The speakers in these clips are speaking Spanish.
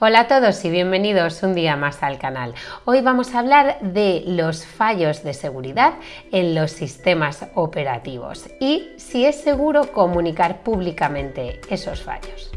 Hola a todos y bienvenidos un día más al canal. Hoy vamos a hablar de los fallos de seguridad en los sistemas operativos y si es seguro comunicar públicamente esos fallos.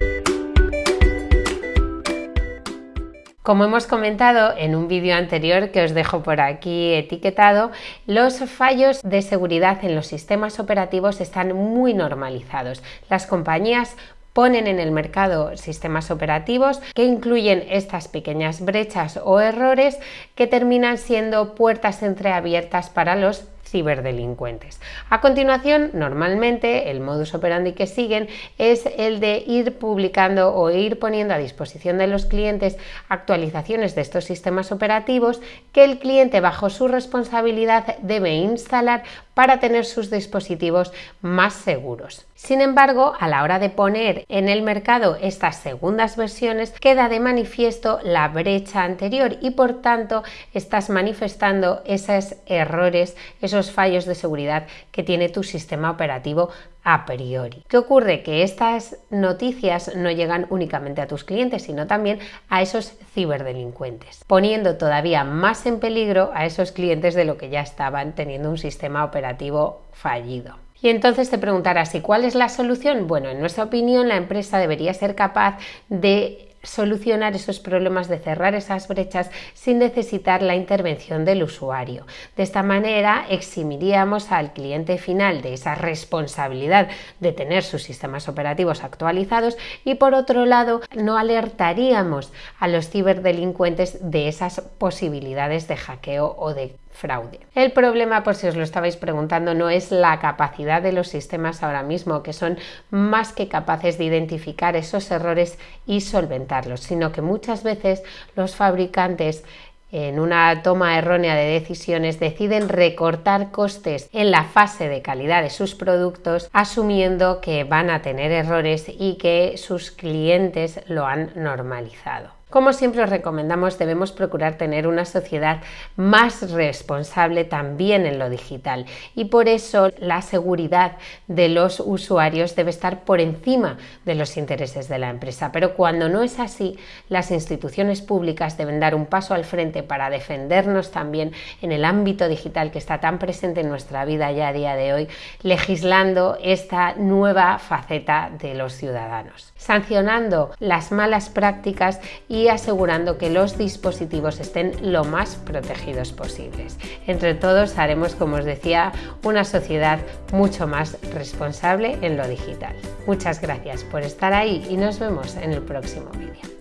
Como hemos comentado en un vídeo anterior que os dejo por aquí etiquetado, los fallos de seguridad en los sistemas operativos están muy normalizados. Las compañías ponen en el mercado sistemas operativos que incluyen estas pequeñas brechas o errores que terminan siendo puertas entreabiertas para los ciberdelincuentes. A continuación, normalmente el modus operandi que siguen es el de ir publicando o ir poniendo a disposición de los clientes actualizaciones de estos sistemas operativos que el cliente bajo su responsabilidad debe instalar para tener sus dispositivos más seguros. Sin embargo, a la hora de poner en el mercado estas segundas versiones, queda de manifiesto la brecha anterior y por tanto estás manifestando esos errores, esos fallos de seguridad que tiene tu sistema operativo a priori. ¿Qué ocurre? Que estas noticias no llegan únicamente a tus clientes, sino también a esos ciberdelincuentes, poniendo todavía más en peligro a esos clientes de lo que ya estaban teniendo un sistema operativo fallido. Y entonces te preguntarás, ¿y cuál es la solución? Bueno, en nuestra opinión, la empresa debería ser capaz de solucionar esos problemas, de cerrar esas brechas sin necesitar la intervención del usuario. De esta manera eximiríamos al cliente final de esa responsabilidad de tener sus sistemas operativos actualizados y por otro lado no alertaríamos a los ciberdelincuentes de esas posibilidades de hackeo o de fraude. El problema, por si os lo estabais preguntando, no es la capacidad de los sistemas ahora mismo, que son más que capaces de identificar esos errores y solventarlos, sino que muchas veces los fabricantes en una toma errónea de decisiones deciden recortar costes en la fase de calidad de sus productos asumiendo que van a tener errores y que sus clientes lo han normalizado. Como siempre os recomendamos, debemos procurar tener una sociedad más responsable también en lo digital y por eso la seguridad de los usuarios debe estar por encima de los intereses de la empresa. Pero cuando no es así, las instituciones públicas deben dar un paso al frente para defendernos también en el ámbito digital que está tan presente en nuestra vida ya a día de hoy, legislando esta nueva faceta de los ciudadanos, sancionando las malas prácticas y y asegurando que los dispositivos estén lo más protegidos posibles. Entre todos haremos, como os decía, una sociedad mucho más responsable en lo digital. Muchas gracias por estar ahí y nos vemos en el próximo vídeo.